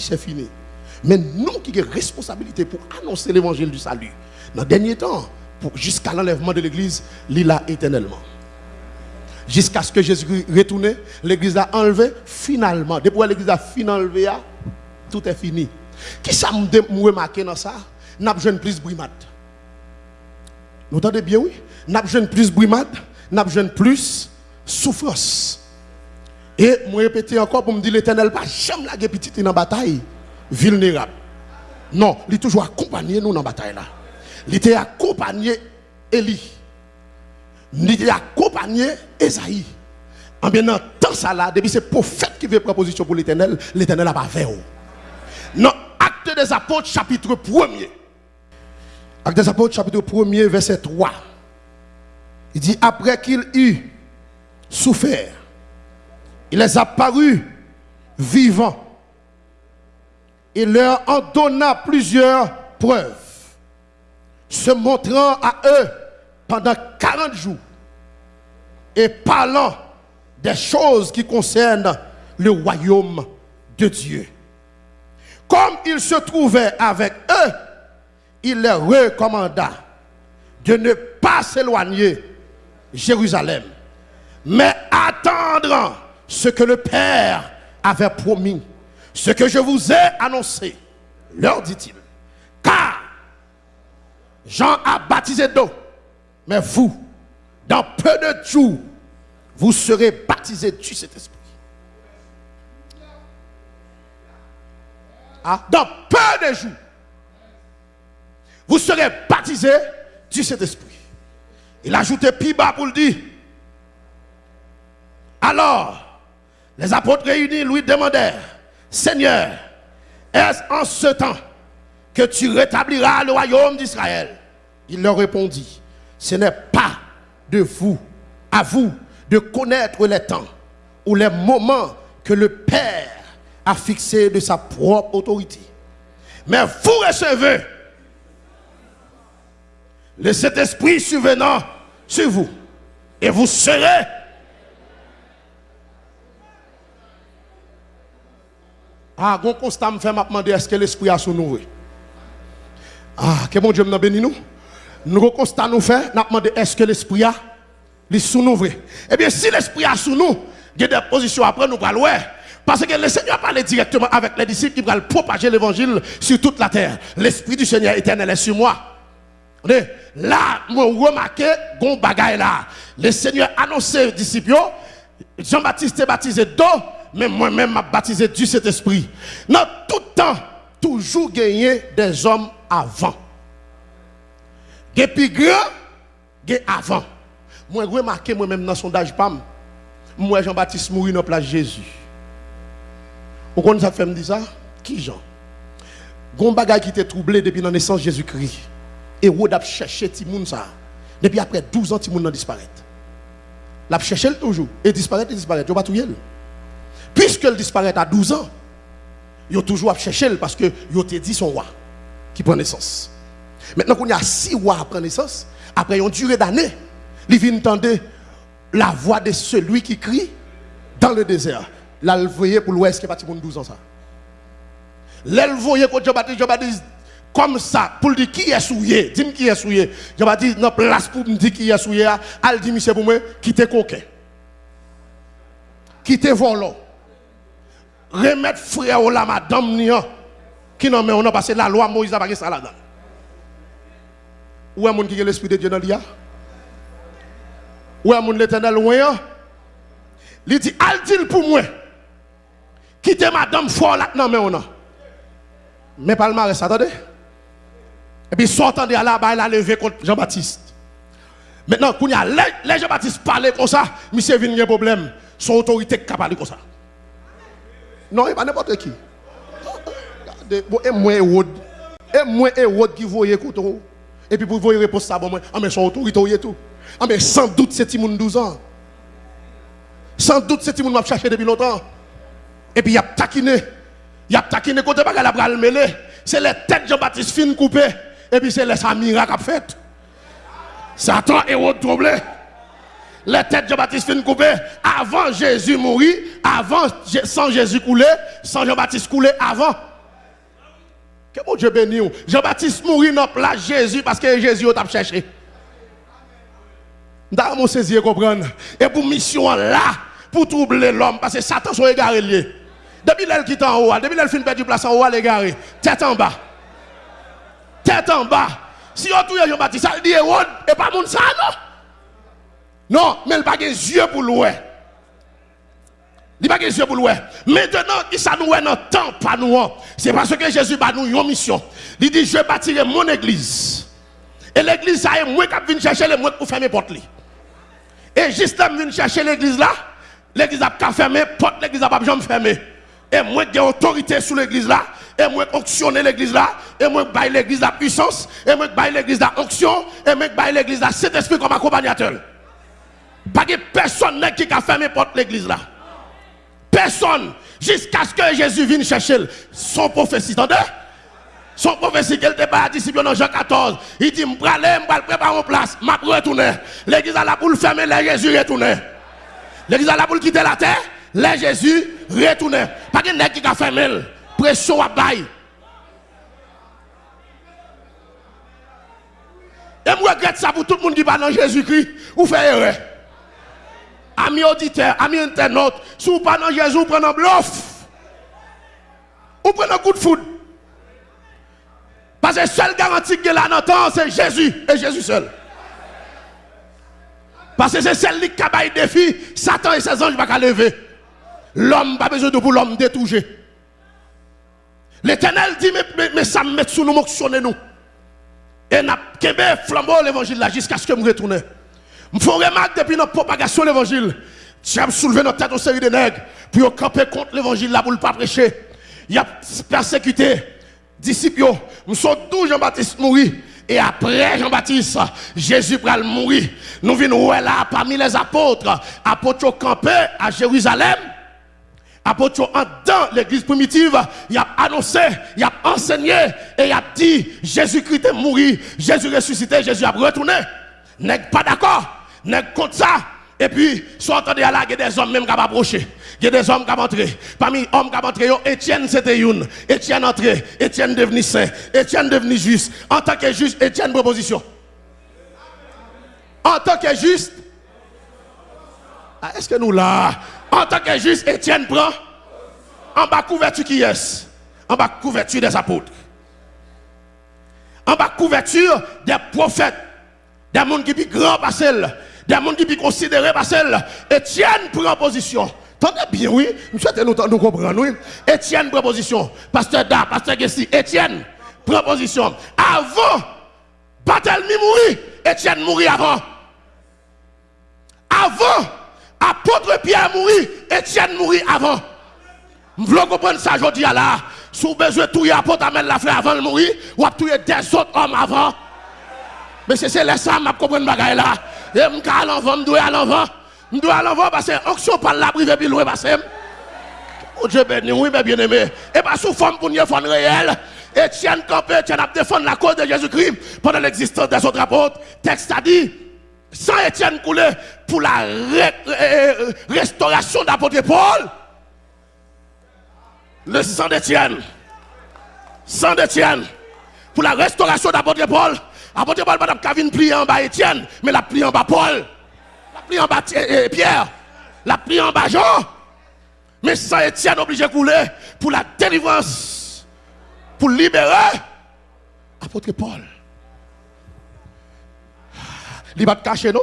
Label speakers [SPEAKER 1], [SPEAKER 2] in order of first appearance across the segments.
[SPEAKER 1] c'est fini. Mais nous qui avons responsabilité pour annoncer l'évangile du salut, dans le dernier temps, jusqu'à l'enlèvement de l'église, l'île éternellement. Jusqu'à ce que Jésus retourne, l'église a enlevé finalement. Depuis l'église a fini enlevé, tout est fini. Qui ça me remarqué dans ça? N'a besoin plus brimade. Vous entendez bien, oui? N'a besoin plus brimade, n'a besoin plus souffrance. Et moi répéter encore pour me dire l'éternel pas jamais la petite dans la bataille vulnérable. Non, il est toujours accompagné nous dans la bataille là. Il était accompagné Élie. Il était accompagné Esaïe. En bien temps ça là, depuis c'est prophète qui veut proposition pour l'éternel, l'éternel n'a pas fait. Non, acte des apôtres chapitre 1er. Acte des apôtres chapitre 1er verset 3. Il dit après qu'il eut souffert il les a parus vivants. Il leur en donna plusieurs preuves, se montrant à eux pendant 40 jours et parlant des choses qui concernent le royaume de Dieu. Comme il se trouvait avec eux, il leur recommanda de ne pas s'éloigner Jérusalem, mais attendre ce que le Père avait promis, ce que je vous ai annoncé, leur dit-il. Car Jean a baptisé d'eau, mais vous, dans peu de jours, vous serez baptisés du Saint-Esprit. Ah, dans peu de jours, vous serez baptisés du Saint-Esprit. Il a ajouté plus bas pour le dire. Alors, les apôtres réunis lui demandèrent, Seigneur, est-ce en ce temps que tu rétabliras le royaume d'Israël? Il leur répondit, ce n'est pas de vous, à vous, de connaître les temps ou les moments que le Père a fixés de sa propre autorité. Mais vous recevez le Saint-Esprit survenant sur vous et vous serez Ah, bon constat me fait m'a demander est-ce que l'esprit a sous nous. Ah, que bon Dieu nous béni nous. Nous constat nous fait, n'a demandé est-ce que l'esprit a les sous nous Eh bien si l'esprit a sous nous, il y a des positions après nous allons parce que le Seigneur parle directement avec les disciples qui vont propager l'évangile sur toute la terre. L'esprit du Seigneur éternel est sur moi. Là, moi remarqué, gon là. Le Seigneur annoncé aux disciples, Jean-Baptiste est baptisé d'eau mais moi-même m'a baptisé du Saint-Esprit. Dans tout temps, toujours gagné des hommes avant. Depuis grand, gagné avant. Moi, je remarqué moi-même dans le sondage PAM, moi, Jean-Baptiste mourit dans la place Jésus. Vous connaissez ça fait me dire ça? Qui Jean? Gon bagay qui était troublé depuis la naissance de Jésus-Christ. Et où a cherché Timoun ça? Depuis après 12 ans, Timoun a disparu. L'a cherché toujours. Et disparaît, et disparaît. Tu pas tout Puisqu'elle disparaît à 12 ans, ils ont toujours à chercher parce que ils ont dit son roi qui prend naissance. Maintenant qu'on y a six rois à prendre naissance, après une durée d'années, ils viennent entendre la voix de celui qui crie dans le désert. Là, pour l'ouest qui est parti pour 12 ans. Ça. Là, comme ça, pour dire qui est souillé, dis-moi qui est souillé. Jean-Baptiste, non, place pour me dire qui est souillé, elle dit, monsieur, pour moi, qui t'est coquin, volant remettre frère ou la madame qui non mais on a passé la loi Moïse a pas ça là-dedans. Où est mon qui est l'esprit de Dieu dans l'IA? Où est mon l'éternel loin? Il dit, al dit pour moi. Quittez madame fort là non mais on a. Mais pas le marais, attendez. Et puis sortant de là, il a levé contre Jean-Baptiste. Maintenant, quand les Jean-Baptiste parlaient comme ça, monsieur vient un problème. Son autorité capable comme ça. Non, il pas n'importe qui. Et moi, moi, et moi qui voyez couteau. Et puis pour vous répondre ça, bon, ah, mais son autorité et tout. Ah, mais sans doute, c'est Timoun 12 ans. Sans doute, c'est Timoun m'a cherché depuis longtemps. Et puis, il a taquiné. Il a taquiné côté bagarre la bral mêlé. C'est les têtes de Jean-Baptiste fin coupées. Et puis, c'est les Samira qui a fait. Satan est troublé les têtes de Jean-Baptiste coupées avant Jésus mourir, avant sans Jésus couler, sans Jean-Baptiste couler avant. Que mon Dieu bénisse. Jean-Baptiste mourit dans place Jésus parce que Jésus t'a cherché. Dans mon saisir comprendre. Et pour mission là, pour troubler l'homme, parce que Satan sont égarés liés. Depuis l'elle qui est en haut, depuis l'elle fin du place en haut, elle est égarée. Tête en bas. Tête en bas. Si on touche Jean-Baptiste, ça dit et pas mon ça, non? Non, mais il n'a pas des yeux pour louer. Il n'a pas des yeux pour louer. Maintenant, il ça nous dans temps, pas nous. C'est parce que Jésus va nous une mission. Il dit, je bâtirai mon église. Et l'église, ça est moi qui viens chercher les mots pour fermer porte. Et juste là, je chercher l'église là, l'église a fermé, porte l'église a pas jamais fermé. Et moi, j'ai autorité sur l'église là, et moi, fonctionner l'église là, et moi, baille l'église la puissance, et moi, baille l'église la onction, et moi, baille l'église la cet esprit comme accompagnateur. Pas de personne qui a fermé porte l'église là. Personne. Jusqu'à ce que Jésus vienne chercher son prophétie. Entendez? Son prophétie qu'elle était pas disciple dans Jean 14. Il dit, je vais aller, je vais préparer en place, je vais retourner. L'église a la boule fermer, les Jésus retourner. L'église a la boule quitter la terre, les Jésus retourner. Pas de qui a fermé, pression à bail. Et je regrette ça pour tout le monde qui parle dans Jésus-Christ, ou fait erreur. Amis auditeurs, amis internautes, si vous parlez dans Jésus, vous prenez un bluff. Vous prenez un coup de foudre. Parce que seule garantie que là dans c'est Jésus et Jésus seul. Parce que c'est celle qui a le défi, Satan et ses anges ne pas lever. L'homme n'a pas besoin de pour l'homme détoucher. L'éternel dit, mais, mais, ça me met sous nous, nous. Et n'a pas flambeau l'évangile jusqu'à ce que je retourne. Je fais remarque depuis notre propagation de l'évangile. As soulevé notre tête aux série de nègres pour camper contre l'évangile là pour ne pas prêcher. Il a persécuté disciples, nous sommes tous Jean-Baptiste mourir. Et après Jean-Baptiste, Jésus va mourir. Nous venons là parmi les apôtres? Apôtres campé à Jérusalem. Apôtres en dans l'église primitive, il a annoncé, il a enseigné et il a dit Jésus-Christ est mort, Jésus ressuscité, Jésus a retourné. N'est pas d'accord, n'est contre ça. Et puis, soit entendez là, il y a des hommes même qui approché. Il y a des hommes qui entré. Parmi les hommes qui entré, Étienne c'était une. Étienne entré. Étienne devenu saint. Étienne devenu juste. En tant que juste, Étienne proposition. En tant que juste. Ah, est-ce que nous là, en tant que juste, Étienne prend en bas couverture qui est En bas couverture des apôtres. En bas couverture des prophètes. Des gens qui sont grands par celle des gens qui sont considérés par celle. Étienne prend position. Tendez bien, oui. Nous souhaitons nous, nous comprendre, oui. Étienne prend position. Pasteur Da, Pasteur Gessi, Étienne prend position. Avant, Barthélemy mourit, Étienne mourit avant. Avant, apôtre Pierre mourit, Étienne mourit avant. Vous voulez comprendre ça, je dis là. Si vous besoin de tuer apôtre Amel la frère avant de mourir, ou à tuer des autres hommes avant? Mais c'est ça, ça, je comprends bagaille là. Je suis à l'envant, je dois à l'envant. Je dois à l'envant parce que l'onction par la privé, puis loin, parce que. Oh Dieu béni, oui, mais bien aimé. Et pas sous forme pour une forme réelle. Etienne Campé, Etienne a défendu la cause de Jésus-Christ pendant l'existence des autres apôtres. Texte a dit, sans Etienne coulé pour la restauration d'apôtre Paul. Le sang d'Etienne. Sang d'Etienne. Pour la restauration d'apôtre Paul. Apôtre Paul pas Kavin plié en bas Étienne, mais la plié en bas Paul. La plié en bas Pierre. La plié en bas Jean. Mais ça Étienne obligé de couler pour la délivrance. Pour libérer. Apôtre Paul. Il va te cacher, non?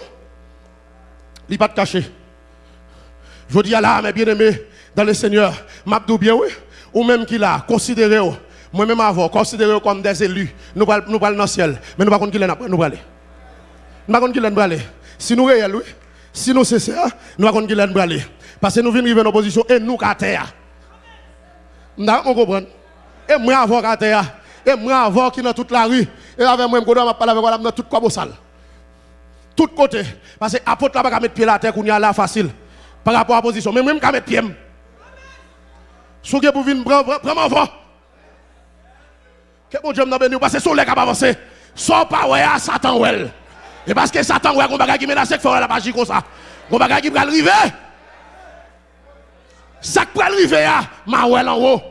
[SPEAKER 1] Il va te cacher. Je dis à là, mes bien-aimés, dans le Seigneur, m'abdou bien, oui, ou même qu'il a considéré, moi-même avant, considéré comme des élus, nous allons nous dans le ciel. Mais nous ne savons pas nous aller. Nous ne savons pas nous aller. Si nous réel, oui. Si nous ça, nous ne savons pas nous aller. Parce que nous venons en opposition et nous à terre. Nous comprenons. Et moi avant à terre. Et moi avant qui dans toute la rue. Et avec moi, je vais parler avec moi dans toute quoi salle. Tout côté. Parce que l'apôtre là, pas mettre pied à terre, qu'on y a là facile. Par rapport à la position. Mais moi, je vais mettre pied. Si vous venir prendre. Que bon Dieu m'a béni, parce que son qui va avancer. Sans pas à Satan ouais. Et parce que Satan ouais, un bagage qui menace, la magie comme ça. Bagage qui va arriver. Ça arriver, ma ouais en haut.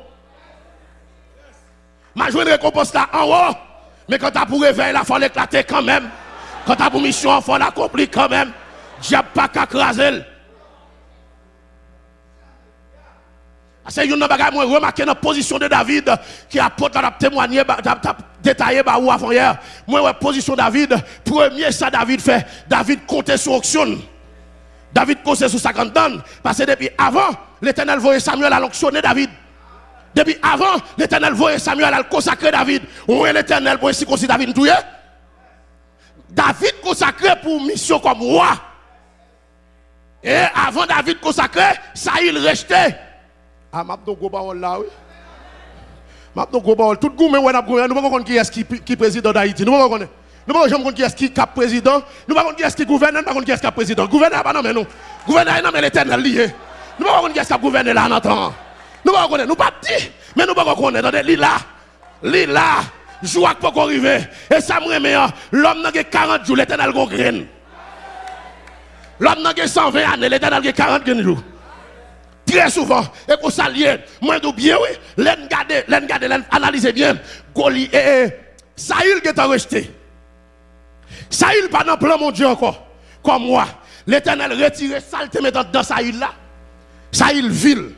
[SPEAKER 1] Ma joué une récompense en haut. Mais quand t'as pour réveil, il faut l'éclater quand même. Quand t'as pour mission, il faut l'accomplir quand même. Diable pas qu'à craser. C'est une bagage, moi, remarqué dans la position de David, qui a témoigné, détaillé, bah, ou avant hier. Moi, la position de David, premier, ça, David fait, David comptait sur auction. David comptait sur 50 tonnes. Parce que depuis avant, l'éternel voyait Samuel à l'onctionner David. Depuis avant, l'éternel voyait Samuel à consacrer David. Où est l'éternel? Pour aussi David David consacré pour mission comme roi. Et avant David consacré, il restait. Ah, m'a do go baol là, oui. M'a do go baol. Tout le monde, nous ne pas qui est qui, qui président d'Haïti. Nous ne pas. Nous ne qui est qui cap président. Nous ne pas qui est qui gouverne. Nous ne pas qui est qui président. Gouverneur, pas non, mais nous. Gouverneur, non, mais l'éternel lié. Nous ne pas qui est qui gouverne là en temps. Nous ne pas. Nous pas dit. Mais nous ne pas. Dans des là. Lila. Joie pour arriver. Et ça me remet. L'homme n'a que 40 jours. L'homme n'a que 120 années. L'éternel a 40 jours très souvent, et qu'on s'allie, moi de bien, oui, l'en garder, l'en l'en analyser bien, Goli, et Saïl qui est rejeté. Saïl pas dans plan mon Dieu encore, comme moi. L'éternel retire saleté maintenant dans Saïl là. Saïl ville.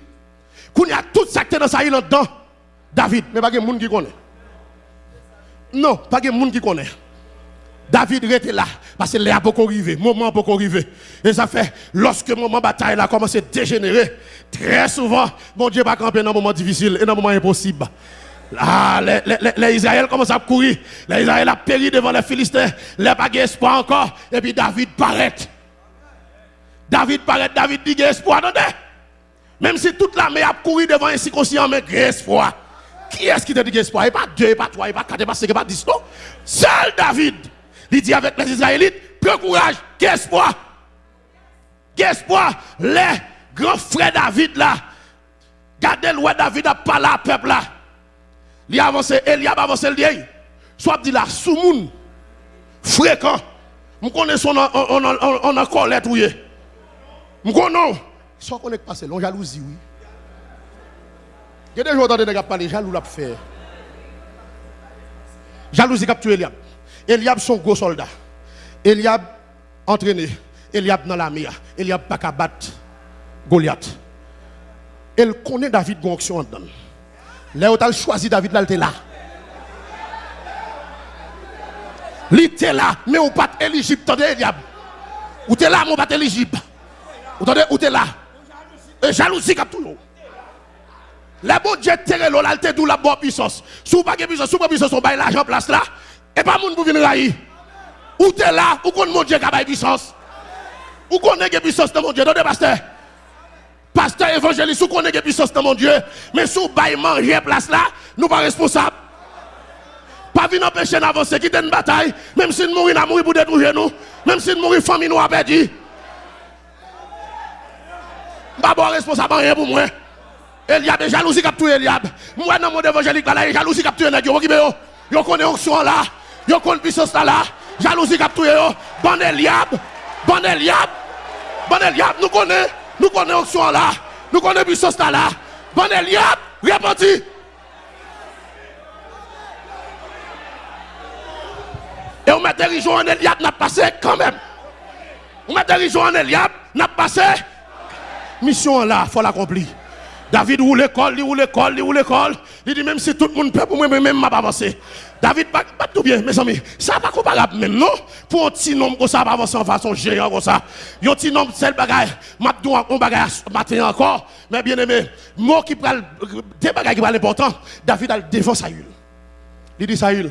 [SPEAKER 1] Qu'on y a tout ça qui dans Saïl dedans. David, mais pas de monde qui connaît. Non, pas de monde qui connaît. David était là, parce que a beaucoup arrivé, moment beaucoup arrivé. Et ça fait, lorsque le moment bataille a commencé à dégénérer, très souvent, mon Dieu va camper dans un moment difficile et dans un moment impossible. Ah, les, les, Israéliens commencent à courir. Les Israéliens ont péri devant les Philistins. Les pas espoir encore. Et puis David paraît. David paraît, David dit espoir. Attendez. Même si toute l'armée a couru devant un circonciliant, mais espoir. Qui est-ce qui te dit espoir? Et pas deux, et pas trois, et pas quatre, et pas cinq, et pas dix, non? Seul David. Il dit avec les Israélites, prends courage, qu'espoir. Qu'espoir. Les grands frères David là. Gardez le David a parlé à peuple là. Il a avancé, il a avancé le dit. Soit dit là, soumoun, fréquent. Je connais son on a colère tout. Je connais. Soit qu'on est passé, l'on jalousie, oui. Il y a des dans des parler, jaloux l'a fait. Jalousie capture Eliab. Eliab son gros soldat. Eliab entraîné. Eliab dans l'armée. Eliab pas qu'à Goliath. Elle connaît David Gonction en dedans. Là où choisi David là, là. Il était là, mais on pas éligible. Attendez, Eliab? Ou t'es là, mais on pas éligible. Ou t'es là? Et jalousie comme tout. La bon Dieu terre l'eau, là, d'où la bonne puissance. Sous pas puissance, sous pas puissance, on baille l'argent place là. Et pas moun pour venir railler. Ou t'es là, ou qu'on mon Dieu qui a puissance. Ou qu'on a puissance dans mon Dieu. Donnez pasteur. Pasteur évangéliste, ou qu'on a puissance dans mon Dieu. Mais sous bail manger place là, nous pas responsables. Pas venir empêcher d'avancer, quitter une bataille. Même si nous mourons, nous mourons pour détruire nous. Même si nous mourons, famille nous a perdu. Pas bon responsable rien pour moi. Eliab est jalousie qui a tué Eliab. Moi, dans mon évangélique, là, il y a jalousie qui a tué Eliab. Yo connaît onction là. Yo connaît puissance là. Jalousie cap touye yo. Bon Eliab. Bon Eliab. Bon Eliab. Nous connaissons. Nous connaissons onction là. Nous connaissons puissance là. Eliab. Repenti. Et on met régions en Eliab, n'a passé quand même. On met régions en Eliab, n'a passé. Mission là, faut l'accomplir. David roule l'école, il roule l'école, il roule l'école. Il dit même si tout le monde peut pour moi, même m'a pas avancé. David pas, tout bien, mes amis. Ça pas comparable même, non? Pour un petit nombre comme ça, pas avancer en façon géant comme ça. Un petit nombre, c'est le bagage. M'a dit un bagage matin encore. Mais bien aimé, moi qui parle, des bagages qui parlent important, David a le devant Saül. Il dit Saül,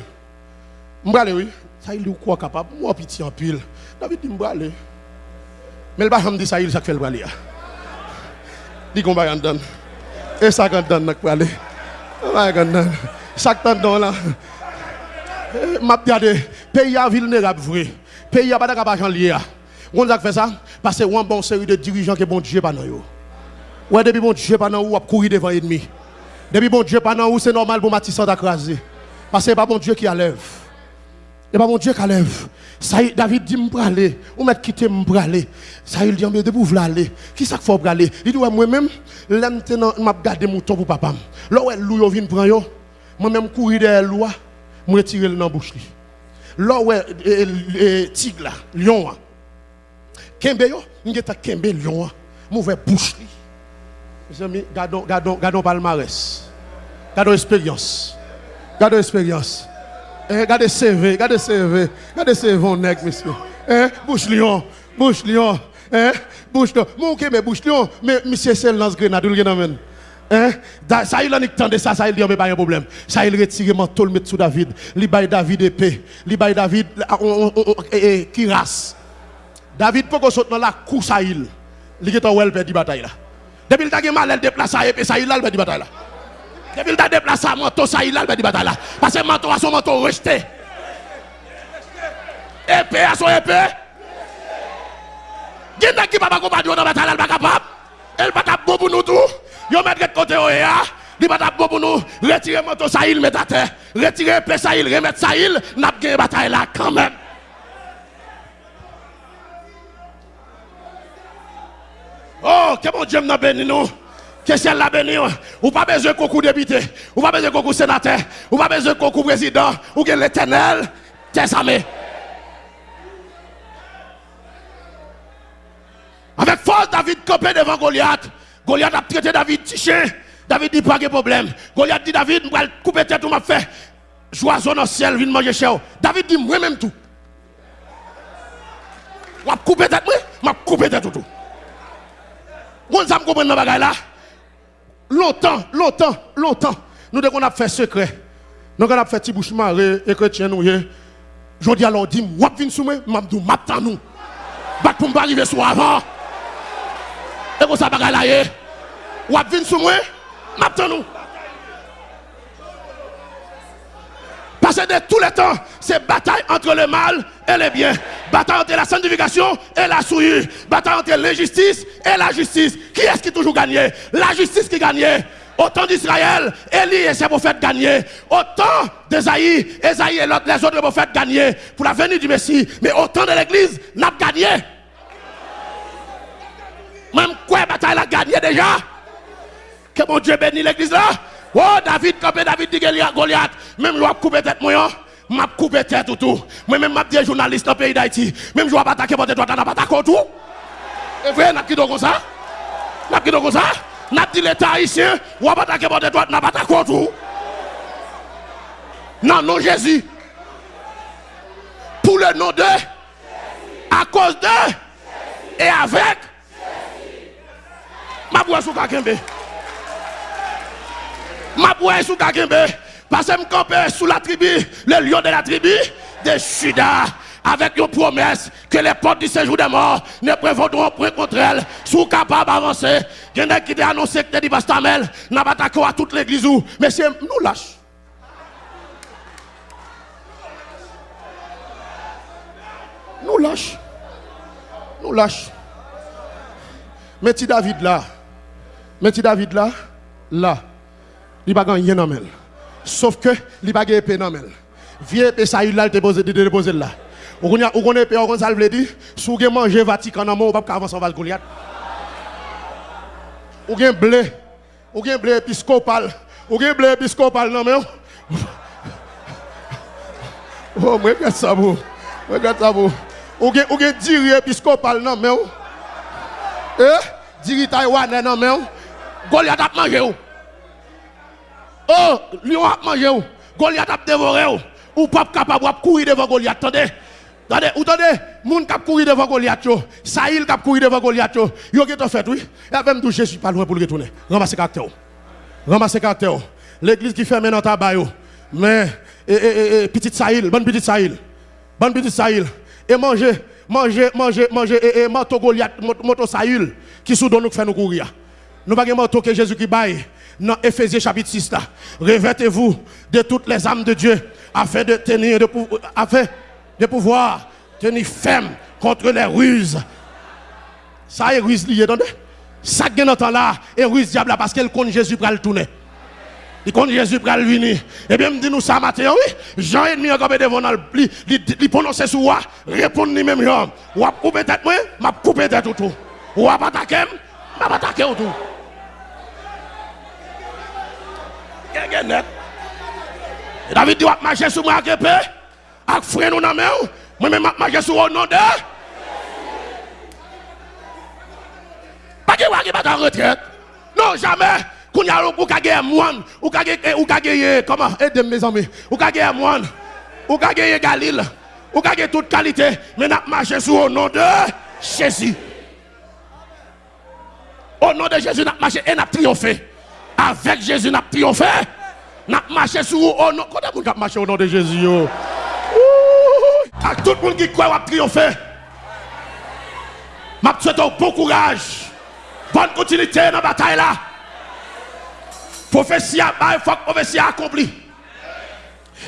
[SPEAKER 1] m'brale oui. Saül dit quoi capable? Moi petit en pile. David dit m'brale. Mais le bagage me dit Saül, ça fait le brale. Il dit qu'on va donne. Et ça quand donne pour aller. Chaque temps là. m'a regardé pays à vulnérable vrai pays à pas d'argent lié on a fait ça parce que on bon série de dirigeants que bon Dieu pas dans yo. Ouais depuis bon Dieu pas dans ou a courir devant ennemi depuis bon Dieu pas dans ou c'est normal pour Matissan d'acraser parce que pas bon Dieu qui enlève et pas bon Dieu qui lève. ça David dit me aller ou mettre quitter me aller ça il dit mais de pour aller qui ça faut aller il dit moi même l'aime m'a garder mouton pour papa là ouais loup yo vinn prend yo. Moi même courir derrière loi je retirer le dans la bouche. Là, ouais, tigre là, lion. Kembe yo, avons Kembe lion, mauvais bouche. Mes amis, gardons, gardons, gardons palmarès. Gardons expérience. Gardons expérience. Eh, Regardez CV, regardez CV, regardez CV, on nègre, monsieur. Eh, bouche lion, bouche lion, eh, bouche lion. Mon Kembe bouche lion, mais monsieur c'est lance grenade, ou le. Hein? Ça il en de ça, ça il dit oh, mais pas un problème. Ça il retire le mettre sous David. Li bail David épée. Li bail David ah, on- on- on- eh, eh, qui. David peut qu'on saute la cour ça il. Li est en well perdre bataille là. Depuis il t'a gen mal elle déplace ça épée ça il le perdre bataille là. Depuis il t'a déplacé manteau ça il le perdre bataille là. Parce que manteau a son manteau rejeté. Épée à son épée. Gen nak qui pas accompagner dans la bataille elle pas. Elle pas capable pour nous. Yo mettre de côté oh ya. Li pas pour nous. Retirer manteau ça il mettre à terre. Retirer épée ça il remettre ça il n'a pas gagné bataille là quand même. Oh, que mon Dieu m'a béni nous. Que ciel l'a béni. Ou pas besoin de concours député. Ou pas besoin de concours sénateur. Ou pas besoin de concours président. Ou que l'éternel tes armées. Avec force, David campé devant Goliath. Goliath a traité David chien. David dit pas de problème. Goliath dit David, je vais couper tête ou m'a fait. Joison dans le ciel, viens manger chez. David dit moi même tout. Je vais couper tête, je vais couper tête tout. Vous compris dans bagaille là? Longtemps, longtemps, longtemps. Nous devons fait secret. Nous avons fait petit bouche marée et chrétien nous. Je dis alors, dis, moi, viens sous moi, je dis, m'attends nous. Bat pour me arriver sur avant. Là, eh. ou viens sous moi, m'attends nous. Parce que de tous les temps, c'est bataille entre le mal et le bien. Bataille entre la sanctification et la souillure. Bataille entre l'injustice et la justice. Qui est-ce qui toujours gagné La justice qui gagne. Au temps d'Israël, Élie et ses prophètes gagnaient. Au temps d'Esaïe, Esaïe et les autres prophètes gagnaient pour la venue du Messie. Mais au temps de l'Église, n'a pas gagné. Même quoi bataille la gagné déjà? Que mon Dieu bénisse l'église là. Oh, David, quand David dit Goliath, Goliath, même vais couper tête moi, je vais couper tête tout tout. Moi même je dis journaliste dans le pays d'Haïti, même je vais attaquer votre droite, je vais attaquer tout. Et vrai, n'a qui comme ça? N'a qui comme ça? N'a dit l'État haïtien, ou va attaquer votre n'a pas attaqué tout. Non, non, Jésus. Pour le nom de, à cause de, et avec, ma boue sous Kakembe. Ma boue sous Kakembe. Parce que je campe sous la tribu, le lion de la tribu de Juda. Avec une promesse que les portes du séjour des morts ne prévaudront point contre elle. Sous capable d'avancer. Il y a qui ont annoncé que dit Bastamel n'a pas attaqué à toute l'église. Mais c'est nous lâche. Nous lâche. Nous lâche. Mettez David là. Mettez David là. Là. Il n'y a pas rien dans. Sauf que il n'y a pas épée dans elle. Vieux épée ça il pose déposé là. Ou qu'on a qu'on épée on dire si vous manger Vatican dans mon pas avancer en Goliath. Ou blé. Ou blé épiscopal. Ou gen blé épiscopal non mais Oh, regarde ça vous. Regarde ça vous. Ou épiscopal non mais Eh? Diri Taïwan non mais Goliath a mangé. Oh, lion a mangé ou? Goliath a dévoré ou? Ou pas capable de courir devant Goliath? Attendez. Attendez, ou attendez, moun kap courir devant Goliath Saïl kap courir devant Goliath yo, fait oui. Et même tout Jésus pas loin pour le retourner. Ramassez caractère. Ramassez caractère. L'église qui fait maintenant tabac yo. Mais et, et, et, et, petite Saïl, bonne petite Saïl. Bonne petite Saïl. Et manger, manger, manger, manger et, et Goliath, mot- moto Saïl qui sous nous fait nous courir. Nous pas manteau que Jésus qui baille dans Ephésiens chapitre 6 là. Revêtez-vous de toutes les âmes de Dieu afin de tenir afin de pouvoir tenir ferme contre les ruses. Ça est ruse lié, attendez. Ça est temps là, et ruse diable parce qu'elle compte Jésus pour le tourner. Il compte Jésus pour le venir. Et bien, me dit nous ça matin, oui. Jean et demi encore devant dans pli, il prononce sur moi, répondre ni même. Ou a coupé tête moi, m'a coupé tête tout. Ou a pas attaqué, m'a pas attaqué tout. Net. David dit, marcher sur moi avec épée, avec frère nous dans main, moi-même, je marcher sur au nom de. Pas que vous pas en retraite. Non, jamais. Qu'on y a ou ka gagner moine, ou ka gagner ou ka gagner comment aidez mes amis. Ou ka gagner moine, ou ka gagner Galil, ou ka gagner toute qualité, mais n'a marché sur au nom de Jésus. Au nom de Jésus, n'a marché et n'a triomphé. Avec Jésus, n'a triomphé. N'a marché sur au nom. Quand vous avez marché au nom de Jésus? À tout le monde qui croit à triompher. Je souhaite bon courage. Bonne continuité dans la bataille là. Prophétie à il faut que prophétie accomplie.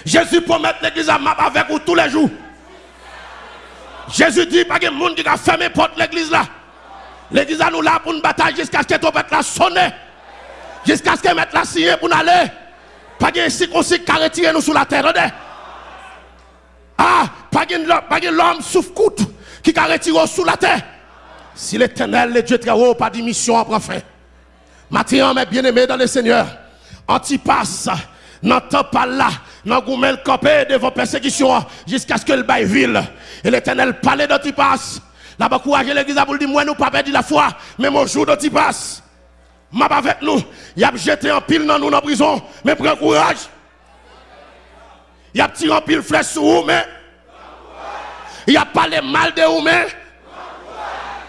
[SPEAKER 1] Jésus promet l'église à map avec vous tous les jours. Jésus dit, pas de monde qui a fermé porte l'église là. L'église à nous là pour une bataille jusqu'à ce que tu la sonner. Jusqu'à ce que mette la signer pour aller. Pas de circoncis qui a retiré nous sur la terre. Ah, pas de l'homme souffre coûte qui a retiré sous la terre. Si l'éternel, le Dieu très haut, pas de mission après fin. Maintenant, mes bien-aimés dans le Seigneur, Antipas, n'entend pas là, n'a goumel campé devant persécution jusqu'à ce que le ville. Et l'éternel parlait d'Antipas. Là-bas, courage l'église pour dire, moi, nous pas perdu la foi, mais mon jour d'Antipas. M'a avec nous, il a jeté en pile dans nous dans prison, mais prends courage. Il a tiré en pile flèche sur vous, mais il a parlé mal de vous, mais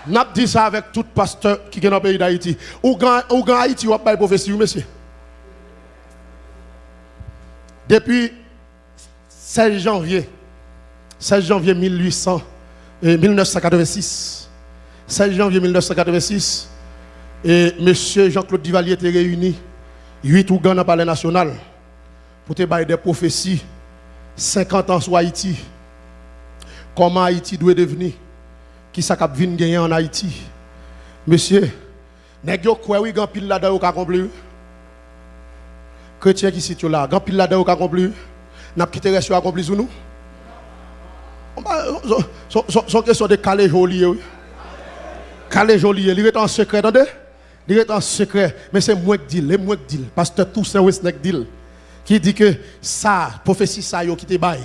[SPEAKER 1] n'a dit ça avec tout pasteur qui est dans le pays d'Haïti. Ou grand Haïti, ou pas prophétie, monsieur? Depuis 16 janvier, 16 janvier 1800, 1986, 16 janvier 1986, et monsieur Jean-Claude Duvalier était réuni, 8 Ougans dans le palais national, pour te bailler des prophéties, 50 ans sur Haïti. Comment Haïti doit devenir qui ça cap vinn gagner en Haïti. Monsieur, nèg yo quoi oui grand pile au accompli. Chrétien qui situe là, grand pile là-dedans au accompli. N'a quitté reste accompli sous nous. Son question de calé joli. Calé joli, il est en secret attendez. Il est en secret, mais c'est moi qui dis, le moi qui dis, pasteur Toussaint Westneck dit qui dit que ça prophétie ça yo qui te bail.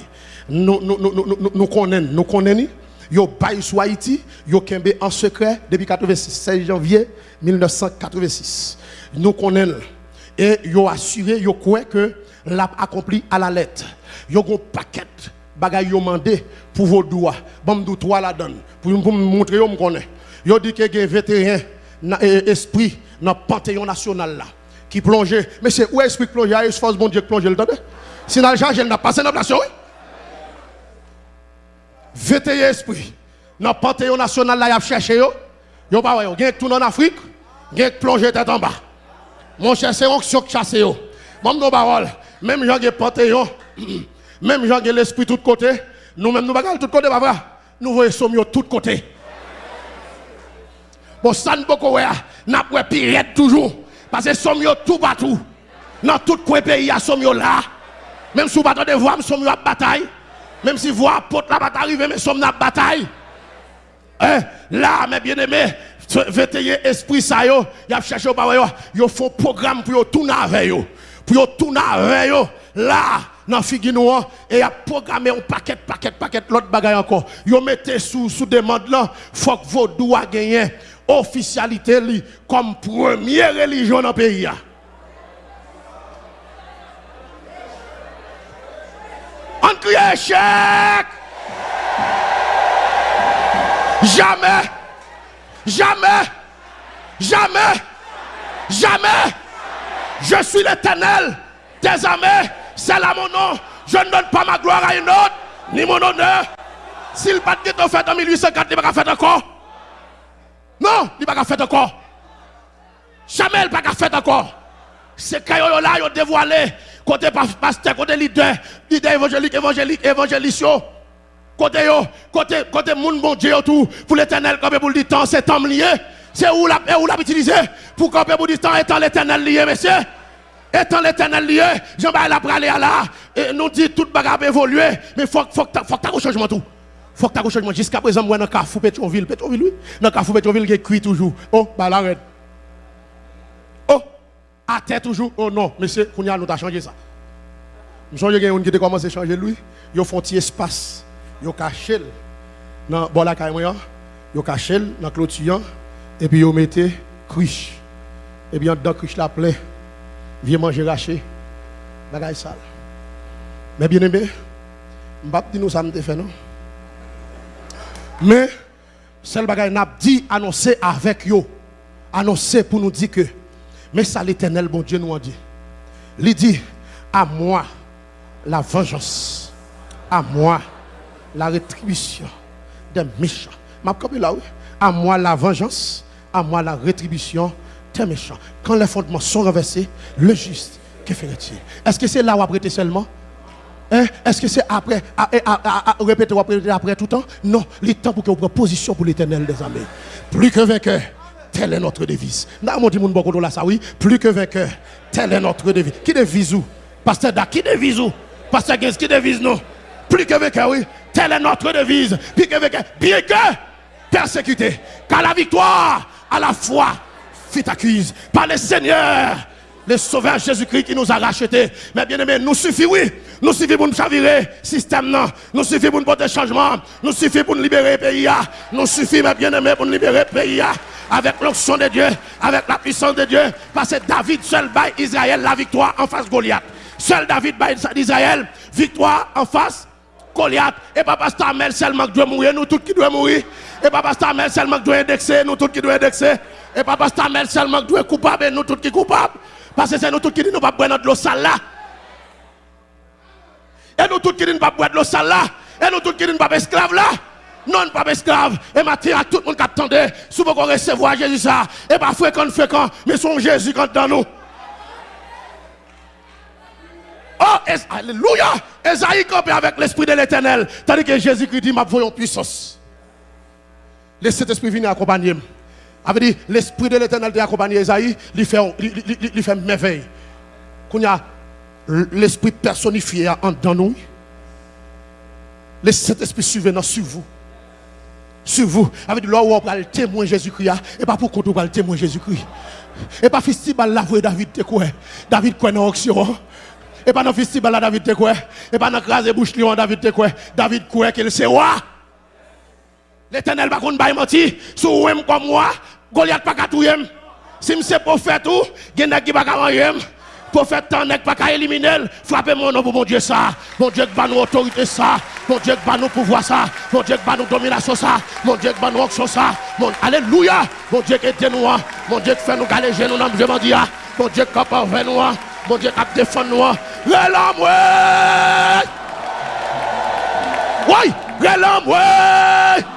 [SPEAKER 1] Nous connaissons, nous connaissons Yo bail sur Haïti, yo kembe en secret depuis 16 janvier 1986. Nous connaissons et yo assuré, yo croit que l'a accompli à la lettre. Yo gon paquet bagay yo mandé pour vos doigts. Bon dou toi la donne pour me montrer yo me connaît. Yo dit que gen vétéran esprit dans panthéon national là qui plongeait. Mais c'est où esprit plongeait, est force bon Dieu plongeait le temps. Si dans le charge, elle n'a pas dans la nation, oui. 21 esprit. Dans le panthéon national, là, il a cherché. Yo, pas yo. Gen tout en Afrique, gen plongé tête en bas. Mon cher, c'est onction qui chasse yo. Même nos paroles, même gens qui panthéon, même gens qui l'esprit tout côté, nous-mêmes nous bagarre tout côté, pas vrai? Nous voyons sommes tout côté. Bon, ça ne pas n'a pas pirate toujours. Parce que sommes tout partout. Dans tout coin pays, sommes là. Même si vous pas de voir, sommes à bataille. Même si vous porte la bataille arrive, mais sommes la bataille. Hein? Là, mes bien-aimés, veillez esprit ça yo, y a cherché au yo, yo font programme pour tourner avec yo. Pour tourner avec yo. Là, dans figure et y a programmé un paquet paquet paquet l'autre bagaille encore. Yo mettez sous sous demande là, faut que vos doigts gagner officialité li, comme première religion dans le pays. On crie échec. Jamais, jamais, jamais, jamais. Je suis l'éternel des armées. C'est là mon nom. Je ne donne pas ma gloire à une autre, ni mon honneur. S'il pas de fait en 1804, il va faire encore. Non, il va pas faire encore. Jamais il va pas faire encore. C'est quand là, il dévoilé côté pasteur, côté leader, leader évangélique, évangélique, évangélique, côté yo, côté, côté moun bon Dieu tout, pour l'éternel, comme pour le temps, c'est temps lié. C'est où la, où l'a utilisé pour camper pour le temps, étant l'éternel lié, monsieur. Étant l'éternel lié, Jean-Baptiste la pralé à là, et nous dit tout bagarre évoluer, mais faut, faut, faut un changement tout. Faut que tu changement. Jusqu'à présent, moi, dans le Carrefour Pétronville, Pétronville, oui. Dans le Carrefour Pétronville, qui cuit toujours. Oh, bah l'arrête. Oh, à terre toujours. Oh non, monsieur, nous avons changé ça. Qu'il y a qui commencé à changer lui. Ils font un espace. Ils caché dans bon la caille Ils caché dans clôture et puis ils mettent criche. Et bien dans criche la plein. Viens manger raché. Bagaille sale. Mais bien aimé, je ne vais pas dire nous ça me fait non? Mais seul bagaille n'a dit annoncer avec yo. Annoncer pour nous dire que mais ça l'éternel bon Dieu nous a dit. Il dit à moi la vengeance. À moi la rétribution des méchants. Ma là, oui. À moi la vengeance. À moi la rétribution des méchants. Quand les fondements sont renversés, le juste, que ferait-il? Est-ce que c'est là où après seulement? Hein? Est-ce que c'est après, à, répéter, après tout le temps? Non, il est temps pour que vous preniez position pour l'éternel des armées. Plus que vainqueur, telle est notre devise. Mon ça oui. Plus que vainqueur, telle est notre devise. Qui devise où? Pasteur Da, qui devise où? Pasteur Gens, qui devise nous? Plus que vainqueur, oui. Telle est notre devise. Plus que vainqueur. Bien que persécuté. Car la victoire, à la foi, fit accuse par le Seigneur le sauveur Jésus-Christ qui nous a rachetés. Mais bien aimé, nous suffit, oui. Nous suffit pour nous chavirer système. Nous suffit pour nous porter changement. Nous suffit pour nous libérer le pays. Nous suffit, mes bien aimé, pour nous libérer le pays. Avec l'onction de Dieu, avec la puissance de Dieu. Parce que David seul baille Israël la victoire en face Goliath. Seul David baille Israël, victoire en face Goliath. Et papa Stamel seulement qui doit mourir, nous tous qui doit mourir. Et papa Stamel seulement qui doit indexer, nous tous qui doit indexer. Et papa Stamel seulement qui doit coupable, nous tous qui coupables. Parce que c'est nous tous qui disons nous pas boire de l'eau sale là. Et nous tous qui disons pas boire de l'eau sale là. Et nous tous qui disons pas esclaves là. Non, pas esclaves. Et maintenant, tout le monde qui attendait, souvent qu'on recevoir Jésus ça. Et pas fréquent, fréquent, mais son Jésus quand dans nous. Oh, Alléluia! Esaïe campé avec l'esprit de l'éternel. Tandis que Jésus-Christ dit, ma voyons puissance. Laissez cet esprit venir accompagner. Avait dit, l'esprit de l'éternel t'a accompagné Esaïe, il fait, il, fait merveille. L'esprit personnifié en dans nous, laissez cet esprit suivre sur vous. Sur vous. Avec là où on va le témoin Jésus-Christ, et pas pour qu'on va le témoin Jésus-Christ. Et pas festival la voix David te quoi. David quoi dans l'action. Et pas dans le festival là, David te quoi. Et pas dans crase bouche lion, David te quoi. David quoi qu'il c'est roi. L'éternel va contre bail menti. Sous comme moi, Goliath pas qu'à tout Si c'est prophète ou, gen qui pas qu'à Prophète tant n'est pas qu'à éliminer. Frappez mon nom pour mon Dieu ça. Mon Dieu qui va nous autorité ça. Mon Dieu qui va nous pouvoir ça. Mon Dieu qui va nous domination ça. Mon Dieu qui va nous actions ça. Mon... Alléluia. Mon Dieu qui est nous. Mon Dieu qui fait nous galéger nous dans le bon Dieu. Mon Dieu qui parvient nous. Mon Dieu qui défend nous. Relâme. Oui, relâme. ouais.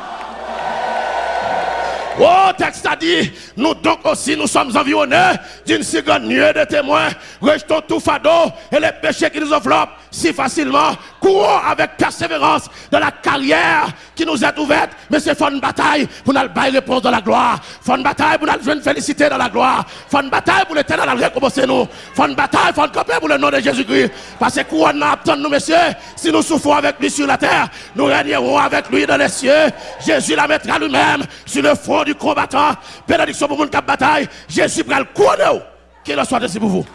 [SPEAKER 1] Oh, texte a dit, nous donc aussi nous sommes environnés d'une seconde nuée de témoins. Rejetons tout fardeau et les péchés qui nous enveloppent si facilement. Courons avec persévérance dans la carrière qui nous est ouverte. Mais c'est une bataille pour nous bailler réponse dans la gloire. Une bataille pour nous jouer une félicité dans la gloire. Une bataille pour l'éternel récompenser nous. Faut une bataille, une camper pour le nom de Jésus-Christ. Parce que couronne attend nous, messieurs. Si nous souffrons avec lui sur la terre, nous régnerons avec lui dans les cieux. Jésus la mettra lui-même sur le front du combattant. Bénédiction pour mon cap bataille. Jésus prend le couronne. Qu'il en soit ainsi pour vous.